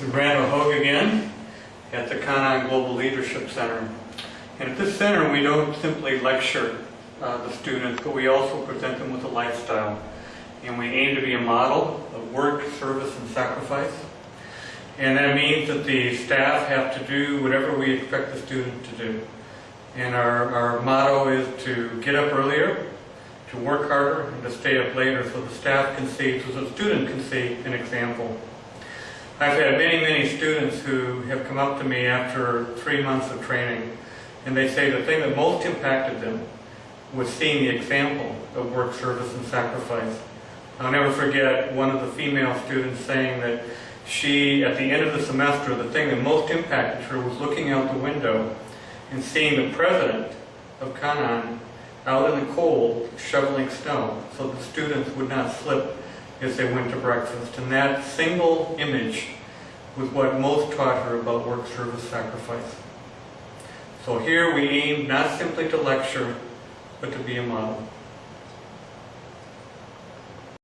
Randall Hogue again at the Conon Global Leadership Center. And at this center, we don't simply lecture uh, the students, but we also present them with a lifestyle. And we aim to be a model of work, service, and sacrifice. And that means that the staff have to do whatever we expect the student to do. And our, our motto is to get up earlier, to work harder, and to stay up later so the staff can see, so the student can see an example. I've had many, many students who have come up to me after three months of training, and they say the thing that most impacted them was seeing the example of work, service, and sacrifice. I'll never forget one of the female students saying that she, at the end of the semester, the thing that most impacted her was looking out the window and seeing the president of Kanan out in the cold shoveling snow so the students would not slip as they went to breakfast. And that single image was what most taught her about work, service, sacrifice. So here we aim not simply to lecture, but to be a model.